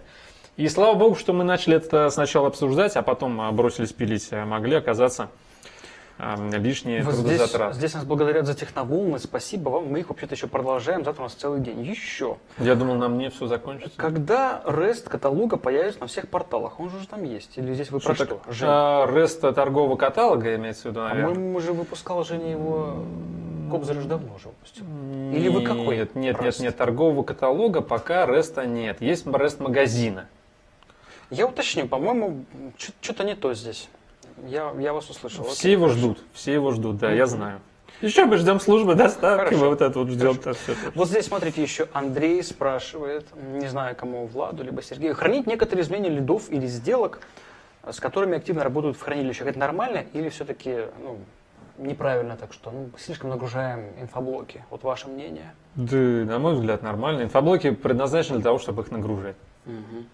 И слава богу, что мы начали это сначала обсуждать, а потом а, бросились пилить. А могли оказаться лишние вот трудозатраты. Здесь, здесь нас благодарят за техноволны, спасибо вам. Мы их вообще-то еще продолжаем, завтра у нас целый день. Еще. Я думал, на мне все закончится. Когда REST каталога появится на всех порталах? Он же уже там есть. Или здесь вы что про что? А, REST торгового каталога имеется в виду, наверное? По-моему, уже выпускал Женя его... Кобзар же давно уже выпустил. Или вы какой? Нет, нет, нет, нет, торгового каталога пока REST нет. Есть REST магазина. Я уточню, по-моему, что-то не то здесь. Я, я вас услышал. Все Окей, его хорошо. ждут, все его ждут, да, я знаю. Еще мы ждем службы доставки, Хорошо. мы вот это вот ждем. это. Вот здесь, смотрите, еще Андрей спрашивает, не знаю кому, Владу, либо Сергею, хранить некоторые изменения лидов или сделок, с которыми активно работают в хранилищах, это нормально или все-таки ну, неправильно так, что ну, слишком нагружаем инфоблоки? Вот ваше мнение? Да, на мой взгляд, нормально. Инфоблоки предназначены для того, чтобы их нагружать. Угу.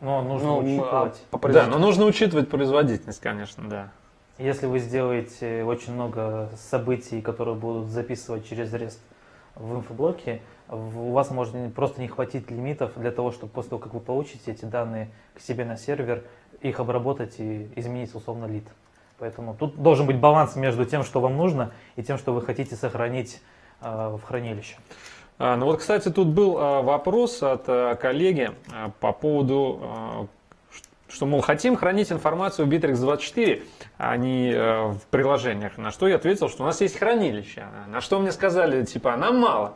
Но нужно Ну, учитывать. а по Да, но нужно учитывать производительность, конечно, да. Если вы сделаете очень много событий, которые будут записывать через REST в инфоблоке, у вас может просто не хватить лимитов для того, чтобы после того, как вы получите эти данные к себе на сервер, их обработать и изменить условно лид. Поэтому тут должен быть баланс между тем, что вам нужно, и тем, что вы хотите сохранить э, в хранилище. А, ну вот, кстати, тут был а, вопрос от а, коллеги по поводу, что, мол, хотим хранить информацию в Bittrex24, а не в приложениях. На что я ответил, что у нас есть хранилище. На что мне сказали, типа, нам мало.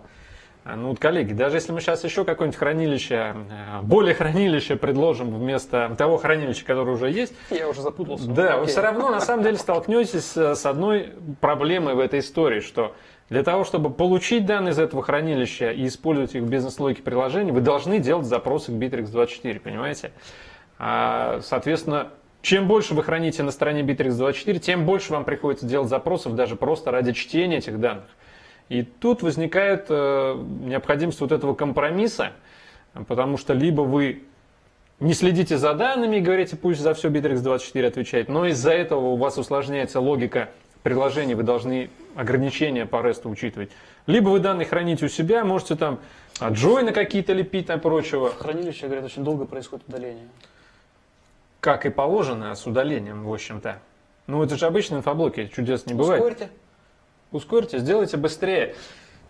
Ну вот, коллеги, даже если мы сейчас еще какое-нибудь хранилище, более хранилище предложим вместо того хранилища, которое уже есть, Я уже запутался. да, вы Окей. все равно на самом деле столкнетесь с одной проблемой в этой истории, что для того, чтобы получить данные из этого хранилища и использовать их в бизнес-логике приложений, вы должны делать запросы к Bittrex24, понимаете? А, соответственно, чем больше вы храните на стороне Bittrex24, тем больше вам приходится делать запросов даже просто ради чтения этих данных. И тут возникает э, необходимость вот этого компромисса, потому что либо вы не следите за данными и говорите, пусть за все Bittrex24 отвечает, но из-за этого у вас усложняется логика приложений, вы должны ограничения по REST учитывать. Либо вы данные храните у себя, можете там джойны какие-то лепить и прочего, хранилище, говорят, очень долго происходит удаление. как и положено с удалением, в общем-то. Ну, это же обычные инфоблоки, чудес не бывает. Ускорьте. Ускорьте, сделайте быстрее.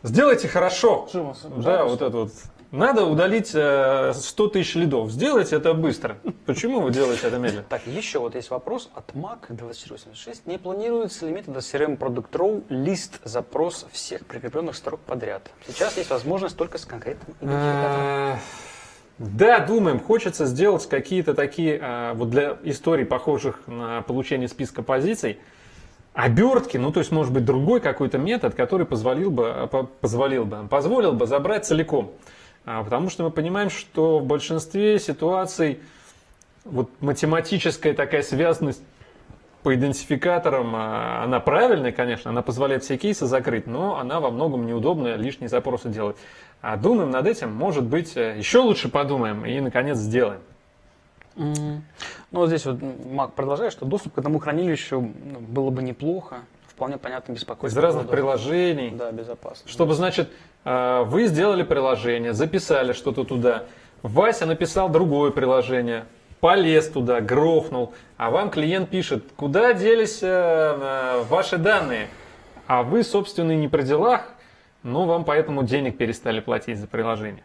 Сделайте хорошо. Живо, Да, вот это вот. Надо удалить э, 100 тысяч лидов. Сделайте это быстро. Почему вы делаете это медленно? Так, еще вот есть вопрос от Mac 2486. Не планируется ли метода CRM Product Row лист запрос всех прикрепленных строк подряд? Сейчас есть возможность только с конкретным идентификатором. Э, Да, думаем, хочется сделать какие-то такие, э, вот для историй, похожих на получение списка позиций, обертки, ну то есть может быть другой какой-то метод, который позволил бы, э, по- позволил бы, позволил бы забрать целиком. А, Потому что мы понимаем, что в большинстве ситуаций вот математическая такая связанность по идентификаторам, а, она правильная, конечно, она позволяет все кейсы закрыть, но она во многом неудобная, лишние запросы делать. А думаем над этим, может быть, э, еще лучше подумаем и, наконец, сделаем. Ну, здесь вот Мак продолжает, что доступ к одному хранилищу ну, было бы неплохо. Вполне понятно Из беспокойство. разных поводу- приложений. Да, безопасно. Чтобы, значит, э, вы сделали приложение, записали что-то туда, Вася написал другое приложение, полез туда, грохнул, а вам клиент пишет, куда делись э, э, ваши данные, а вы, собственно, не при делах, но вам поэтому денег перестали платить за приложение.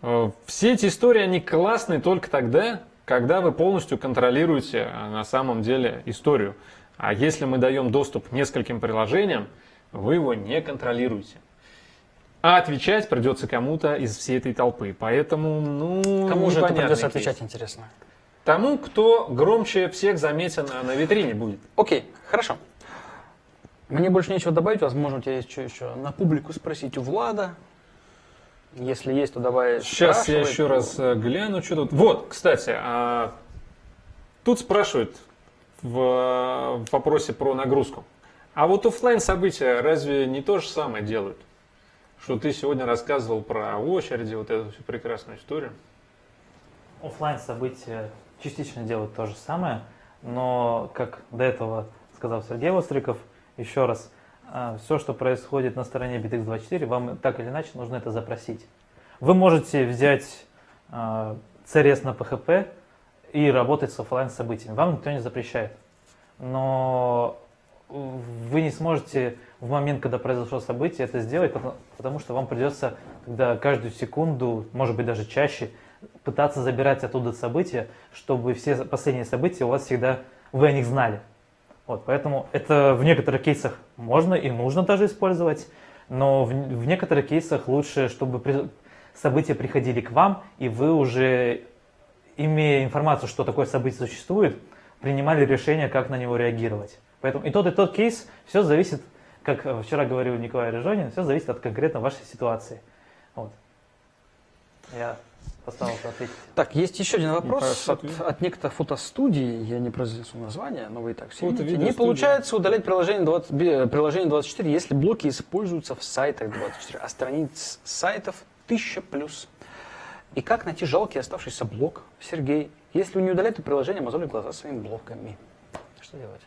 Э, Все эти истории, они классные только тогда, когда вы полностью контролируете на самом деле историю. А если мы даем доступ к нескольким приложениям, вы его не контролируете. А отвечать придется кому-то из всей этой толпы. Поэтому, ну, Кому же это придется кейс. отвечать, интересно? Тому, кто громче всех заметен а, на витрине будет. Окей, хорошо. Мне больше нечего добавить, возможно, у тебя есть что еще на публику спросить у Влада. Если есть, то давай Сейчас я еще раз э, гляну, что тут. Вот, кстати, а, тут спрашивают в, вопросе про нагрузку. А вот оффлайн события разве не то же самое делают? Что ты сегодня рассказывал про очереди, вот эту всю прекрасную историю. Оффлайн события частично делают то же самое, но, как до этого сказал Сергей Востриков, еще раз, все, что происходит на стороне BitX24, вам так или иначе нужно это запросить. Вы можете взять а, CRS на PHP и работать с оффлайн событиями. Вам никто не запрещает. Но вы не сможете в момент, когда произошло событие, это сделать, потому, потому что вам придется тогда каждую секунду, может быть даже чаще, пытаться забирать оттуда события, чтобы все последние события у вас всегда, вы о них знали. Вот, поэтому это в некоторых кейсах можно и нужно даже использовать, но в, в некоторых кейсах лучше, чтобы при, события приходили к вам, и вы уже, имея информацию, что такое событие существует, принимали решение, как на него реагировать. Поэтому и тот, и тот кейс, все зависит, как вчера говорил Николай Режонин, все зависит от конкретно вашей ситуации. Вот. Я постарался ответить. Так, есть еще один вопрос от, от некоторых фотостудий, я не произнесу название, но вы и так все Фото- видите. Не получается удалять приложение, 20, би- приложение 24, если блоки используются в сайтах 24, а страниц сайтов 1000 плюс. И как найти жалкий оставшийся блок, Сергей, если не удаляете приложение, мозолит глаза своими блоками? Что делать?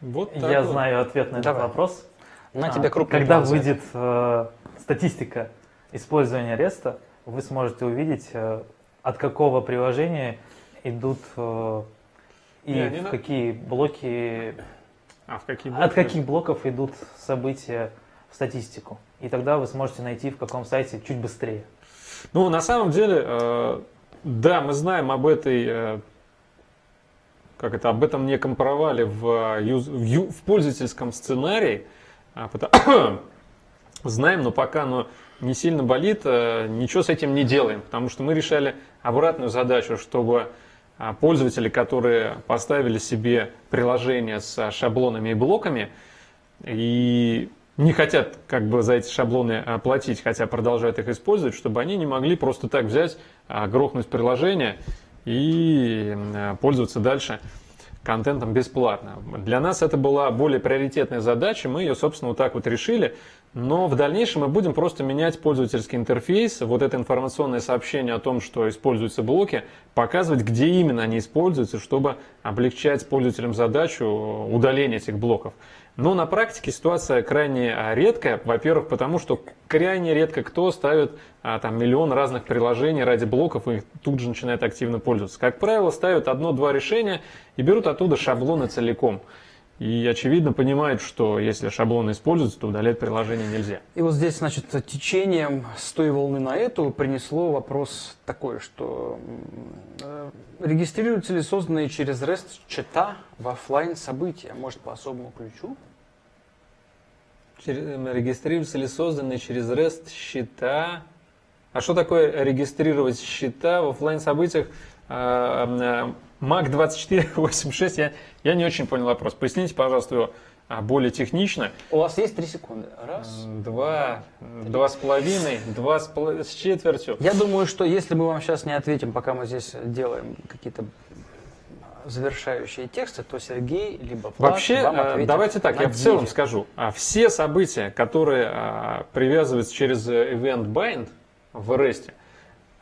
Вот Я вот. знаю ответ на этот Давай. вопрос. На А, тебя крупные Когда глаза. выйдет э, статистика использования REST, вы сможете увидеть, э, от какого приложения идут э, и Не, не в на- какие блоки, А в какие от блоки? каких блоков идут события в статистику. И тогда вы сможете найти, в каком сайте чуть быстрее. Ну, на самом деле, э, да, мы знаем об этой, э, как это, об этом неком провале в, э, в в пользовательском сценарии. А, пота- (coughs) знаем, но пока оно не сильно болит, э, ничего с этим не делаем, потому что мы решали обратную задачу, чтобы а, пользователи, которые поставили себе приложение с шаблонами и блоками, и не хотят как бы за эти шаблоны а, платить, хотя продолжают их использовать, чтобы они не могли просто так взять, а, грохнуть приложение и м, пользоваться дальше контентом бесплатно. Для нас это была более приоритетная задача, мы ее, собственно, вот так вот решили, но в дальнейшем мы будем просто менять пользовательский интерфейс, вот это информационное сообщение о том, что используются блоки, показывать, где именно они используются, чтобы облегчать пользователям задачу удаления этих блоков. Но на практике ситуация крайне а, редкая. Во-первых, потому что крайне редко кто ставит а, там миллион разных приложений ради блоков и тут же начинает активно пользоваться. Как правило, ставят одно-два решения и берут оттуда шаблоны целиком. И очевидно понимают, что если шаблоны используются, то удалять приложение нельзя. И вот здесь, значит, течением с той волны на эту принесло вопрос такой, что э, регистрируются ли созданные через REST чата в офлайн события, может, по особому ключу? Регистрируются ли созданные через REST счета? А что такое регистрировать счета в оффлайн событиях? Mac 2486, я, я не очень понял вопрос. Поясните, пожалуйста, его а, более технично. У вас есть три секунды. Раз. Два, два с половиной, два с, с четвертью. Я думаю, что если мы вам сейчас не ответим, пока мы здесь делаем какие-то завершающие тексты, то Сергей либо Влад Вообще, вам э, ответит давайте так, я в целом скажу. А, Все события, которые а, привязываются через э, Event Bind в REST,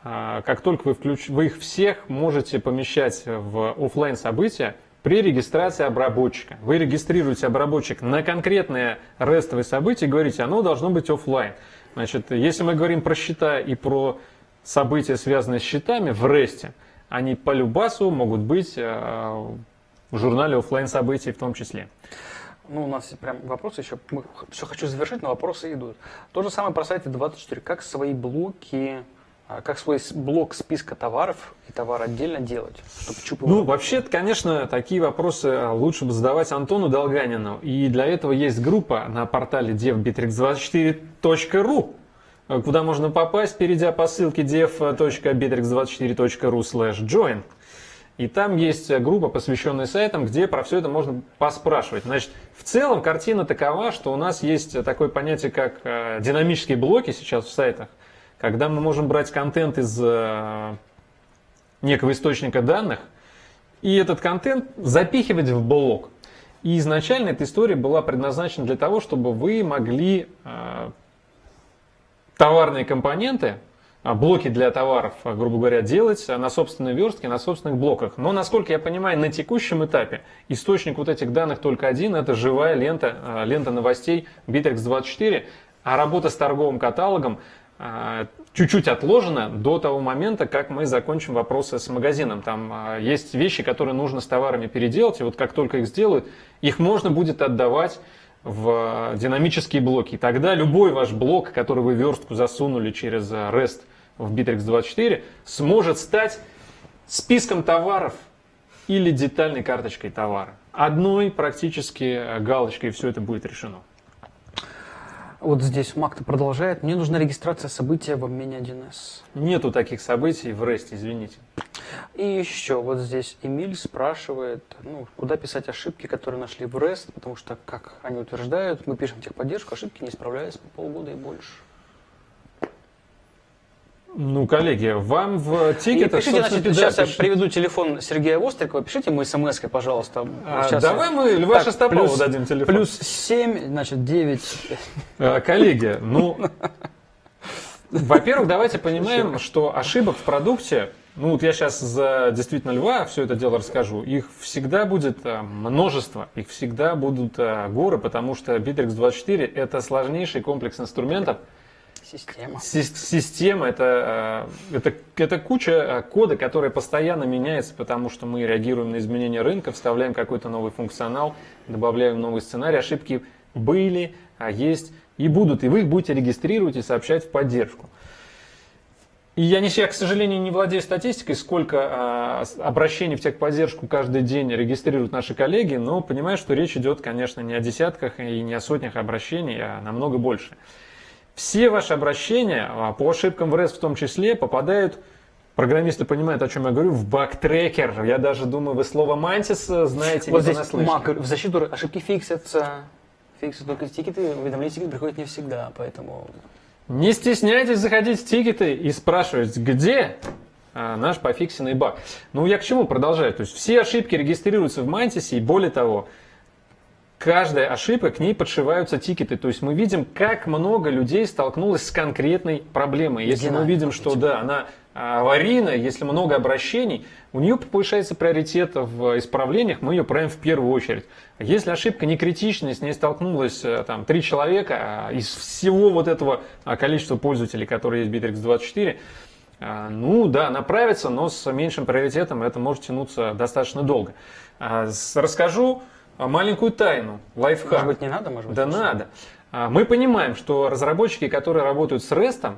а, как только вы, включ... вы их всех можете помещать в оффлайн события при регистрации обработчика. Вы регистрируете обработчик на конкретное рестовое событие и говорите, оно должно быть оффлайн. Значит, если мы говорим про счета и про события, связанные с счетами в REST, они по любасу могут быть э, в журнале оффлайн событий в том числе. Ну, у нас прям вопросы еще. Мы все хочу завершить, но вопросы идут. То же самое про сайты 24. Как свои блоки, а, как свой блок списка товаров и товар отдельно делать, чтобы чупы Ну, вообще, конечно, такие вопросы э, лучше бы задавать Антону Долганину. И для этого есть группа на портале devbittrex24.ru, э, куда можно попасть, перейдя по ссылке dev.bittrex24.ru slash join. И там есть э, группа, посвященная сайтам, где про все это можно поспрашивать. Значит, в целом картина такова, что у нас есть такое понятие, как э, динамические блоки сейчас в сайтах, когда мы можем брать контент из э, некого источника данных, и этот контент запихивать в блок. И изначально эта история была предназначена для того, чтобы вы могли э, товарные компоненты, а, блоки для товаров, а, грубо говоря, делать а, на собственной верстке, на собственных блоках. Но, насколько я понимаю, на текущем этапе источник вот этих данных только один, это живая лента, лента новостей Bittrex24, а работа с торговым каталогом чуть-чуть отложена до того момента, как мы закончим вопросы с магазином. Там есть вещи, которые нужно с товарами переделать, и вот как только их сделают, их можно будет отдавать в динамические блоки. Тогда любой ваш блок, который вы верстку засунули через а, REST в Bittrex24, сможет стать списком товаров или детальной карточкой товара. Одной практически а, галочкой все это будет решено. Вот здесь Макта продолжает. Мне нужна регистрация события в обмене 1С. Нету таких событий в REST, извините. И еще вот здесь Эмиль спрашивает, ну, куда писать ошибки, которые нашли в REST, потому что, как они утверждают, мы пишем техподдержку, ошибки не исправляются по полгода и больше. Ну, коллеги, вам в И тикетах, пишите, значит, да, сейчас я приведу телефон Сергея Вострикова, пишите ему смс пожалуйста. А, Сейчас давай я- мы Льва Так, Шестопалова плюс- дадим телефон. Плюс 7, значит, 9. (laughs) А, коллеги, ну, Во-первых, давайте (laughs) понимаем, что ошибок в продукте, ну вот я сейчас за действительно льва все это дело расскажу, их всегда будет э, множество, их всегда будут э, горы, потому что Bittrex 24 это сложнейший комплекс инструментов, Система. Система это, э, это, это куча кода, которая постоянно меняется, потому что мы реагируем на изменения рынка, вставляем какой-то новый функционал, добавляем новый сценарий. Ошибки были, а есть и будут, и вы их будете регистрировать и сообщать в поддержку. И я, не, я, к сожалению, не владею статистикой, сколько а, обращений в техподдержку каждый день регистрируют наши коллеги, но понимаю, что речь идет, конечно, не о десятках и не о сотнях обращений, а намного больше. Все ваши обращения, а, по ошибкам в REST в том числе, попадают, программисты понимают, о чем я говорю, в бактрекер. Я даже думаю, вы слово Mantis знаете, вот здесь Мак, в защиту ошибки фиксятся, фиксят только тикеты, уведомления тикеты приходят не всегда, поэтому... Не стесняйтесь заходить в тикеты и спрашивать, где а, наш пофиксенный баг. Ну, я к чему продолжаю? То есть все ошибки регистрируются в Мантисе, и более того, каждая ошибка, к ней подшиваются тикеты. То есть мы видим, как много людей столкнулось с конкретной проблемой. Если мы видим, что да, она аварийная, если много обращений, у нее повышается приоритет в исправлениях, мы ее правим в первую очередь. Если ошибка не критичная, с ней столкнулось э, там три человека а из всего вот этого а, количества пользователей, которые есть в Bittrex 24, а, ну да, направится, но с меньшим приоритетом это может тянуться достаточно долго. Расскажу маленькую тайну, лайфхак. Может быть, не надо? Может быть, да надо. Мы понимаем, что разработчики, которые работают с REST,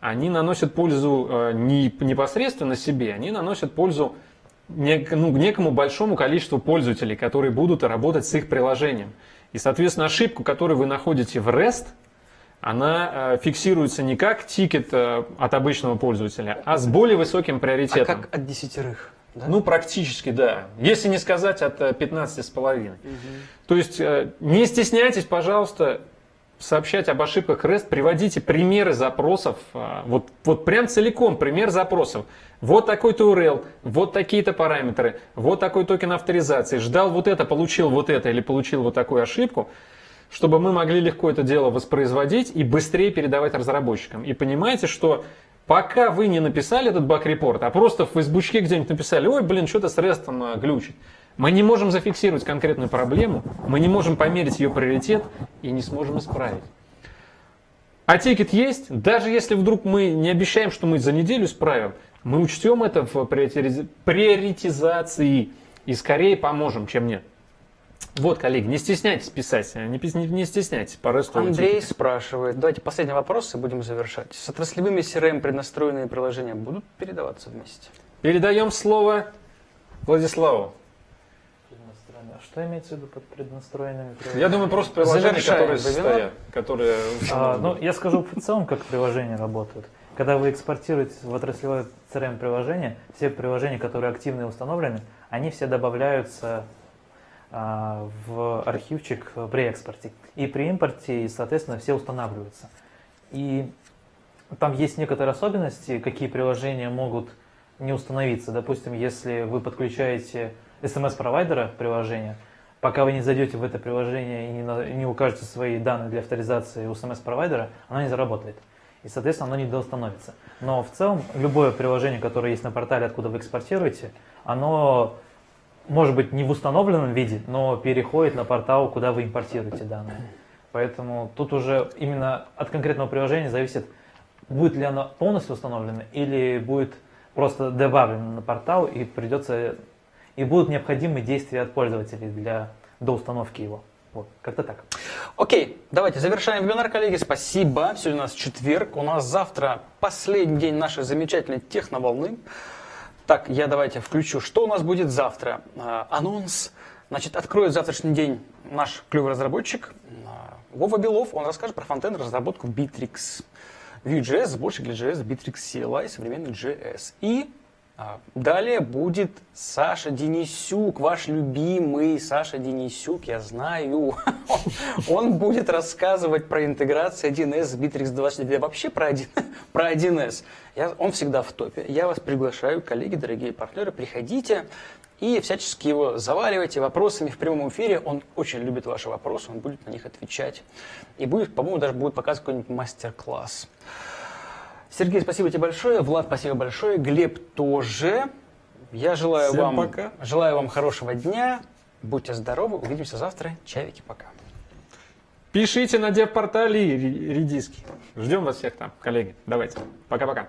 они наносят пользу э, не непосредственно себе, они наносят пользу нек, ну, некому большому количеству пользователей, которые будут работать с их приложением. И, соответственно, ошибку, которую вы находите в REST, она э, фиксируется не как тикет э, от обычного пользователя, а с более высоким приоритетом. А как от десятерых? Да? Ну, практически, да. Если не сказать от 15,5. Угу. То есть, не стесняйтесь, пожалуйста, сообщать об ошибках REST, приводите примеры запросов, а, вот, вот прям целиком пример запросов. Вот такой-то URL, вот такие-то параметры, вот такой токен авторизации, ждал вот это, получил вот это или получил вот такую ошибку, чтобы мы могли легко это дело воспроизводить и быстрее передавать разработчикам. И понимаете, что пока вы не написали этот баг-репорт, а просто в фейсбучке где-нибудь написали, ой, блин, что-то с REST а, глючит, мы не можем зафиксировать конкретную проблему, мы не можем померить ее приоритет и не сможем исправить. А тикет есть, даже если вдруг мы не обещаем, что мы за неделю исправим, мы учтем это в приоритизации и скорее поможем, чем нет. Вот, коллеги, не стесняйтесь писать, не, не, не стесняйтесь. По Андрей тикет. спрашивает, давайте последний вопрос и будем завершать. С отраслевыми CRM преднастроенные приложения будут передаваться вместе? Передаем слово Владиславу. Что имеется в виду под преднастроенными приложениями? Я думаю, просто приложения, которые стоят, которые а, Ну, я скажу в целом, как приложения работают. Когда вы экспортируете в отраслевое CRM-приложение, все приложения, которые активно установлены, они все добавляются а, в архивчик при экспорте. И при импорте, соответственно, все устанавливаются. И там есть некоторые особенности, какие приложения могут не установиться. Допустим, если вы подключаете смс-провайдера приложения, пока вы не зайдете в это приложение и не, не укажете свои данные для авторизации у смс-провайдера, оно не заработает. И, соответственно, оно не доустановится. Но в целом, любое приложение, которое есть на портале, откуда вы экспортируете, оно может быть не в установленном виде, но переходит на портал, куда вы импортируете данные. Поэтому тут уже именно от конкретного приложения зависит, будет ли оно полностью установлено или будет просто добавлено на портал и придется и будут необходимы действия от пользователей для доустановки его. Вот, как-то так. Окей, давайте завершаем вебинар, коллеги. Спасибо. Сегодня у нас четверг. У нас завтра последний день нашей замечательной техноволны. Так, я давайте включу, что у нас будет завтра. А, анонс. Значит, откроет завтрашний день наш клевый разработчик а, Вова Белов. Он расскажет про фронтенд разработку Bittrex. Vue.js, больше для JS, Bittrex CLI, современный JS. И далее будет Саша Денисюк, ваш любимый Саша Денисюк, я знаю. (laughs) Он будет рассказывать про интеграцию 1С с Bittrex 24, вообще про, 1, (laughs) про 1С. Я, он всегда в топе. Я вас приглашаю, коллеги, дорогие партнеры, приходите и всячески его заваливайте вопросами в прямом эфире. Он очень любит ваши вопросы, он будет на них отвечать. И будет, по-моему, даже будет показывать какой-нибудь мастер-класс. Сергей, спасибо тебе большое. Влад, спасибо большое. Глеб тоже. Я желаю Всем вам, пока. желаю вам хорошего дня. Будьте здоровы. Увидимся завтра. Чавики, пока. Пишите на девпортале редиски. Ждем вас всех там, коллеги. Давайте. Пока-пока.